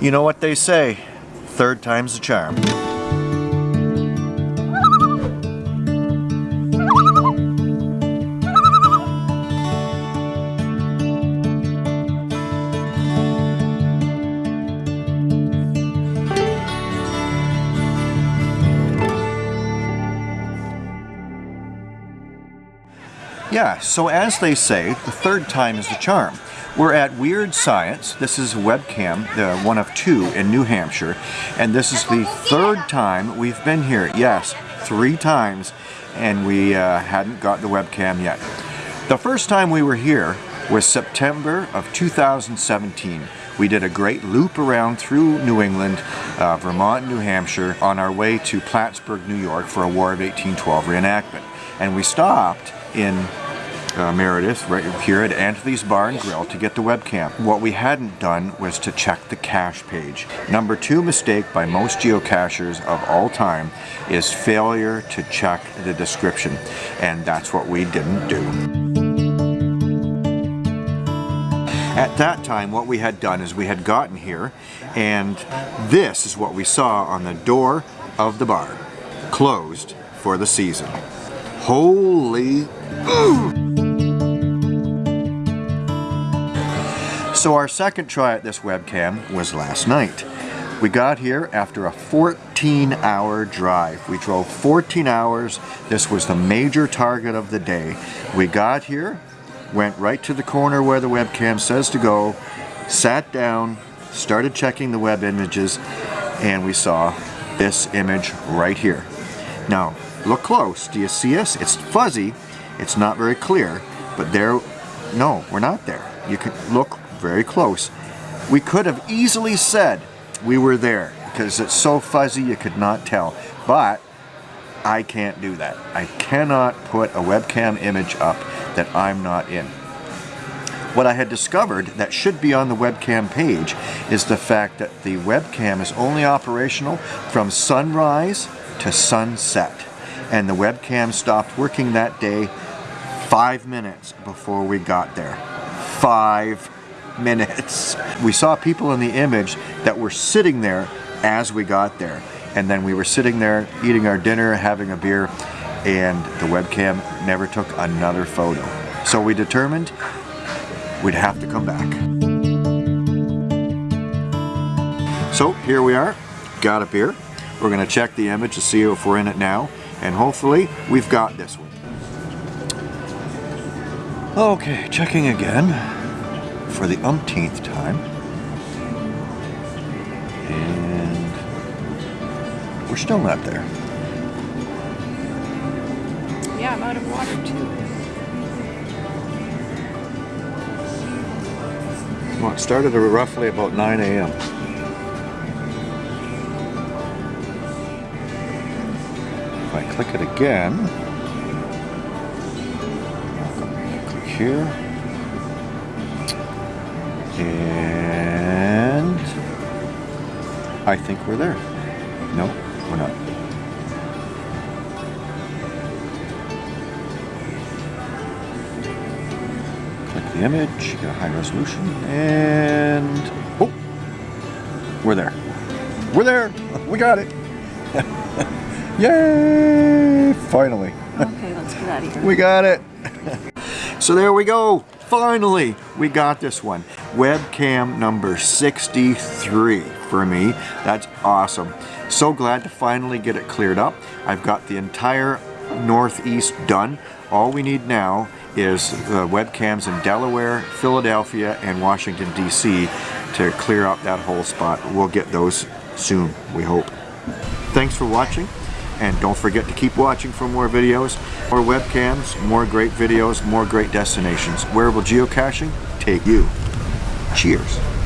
You know what they say, third time's the charm. Yeah, so as they say, the third time is the charm. We're at Weird Science. This is webcam, the one of two in New Hampshire. And this is the third time we've been here. Yes, three times. And we uh, hadn't got the webcam yet. The first time we were here was September of 2017. We did a great loop around through New England, uh, Vermont, and New Hampshire on our way to Plattsburgh, New York for a War of 1812 reenactment. And we stopped in uh, Meredith right here at Anthony's Bar and Grill to get the webcam. What we hadn't done was to check the cache page. Number two mistake by most geocachers of all time is failure to check the description. And that's what we didn't do. At that time, what we had done is we had gotten here, and this is what we saw on the door of the bar. Closed for the season. Holy... So our second try at this webcam was last night. We got here after a 14 hour drive. We drove 14 hours. This was the major target of the day. We got here, went right to the corner where the webcam says to go, sat down, started checking the web images, and we saw this image right here. Now, look close. Do you see us? It's fuzzy. It's not very clear, but there, no, we're not there. You can look very close. We could have easily said we were there because it's so fuzzy you could not tell. But I can't do that. I cannot put a webcam image up that I'm not in. What I had discovered that should be on the webcam page is the fact that the webcam is only operational from sunrise to sunset. And the webcam stopped working that day five minutes before we got there. Five minutes. We saw people in the image that were sitting there as we got there. And then we were sitting there eating our dinner, having a beer, and the webcam never took another photo. So we determined we'd have to come back. So here we are, got a beer. We're gonna check the image to see if we're in it now, and hopefully we've got this one. Okay, checking again for the umpteenth time. And we're still not there. Yeah, I'm out of water too. Well, it started at roughly about 9 a.m. If I click it again, click here. And I think we're there. No, we're not. Click the image, get a high resolution, and oh, we're there. We're there. We got it. Yay! Finally. Okay, let's get out of here. We got it. so there we go. Finally, we got this one. Webcam number 63 for me. That's awesome. So glad to finally get it cleared up. I've got the entire Northeast done. All we need now is the webcams in Delaware, Philadelphia, and Washington, D.C. to clear up that whole spot. We'll get those soon, we hope. Thanks for watching. And don't forget to keep watching for more videos, more webcams, more great videos, more great destinations. Where will geocaching take you? Cheers.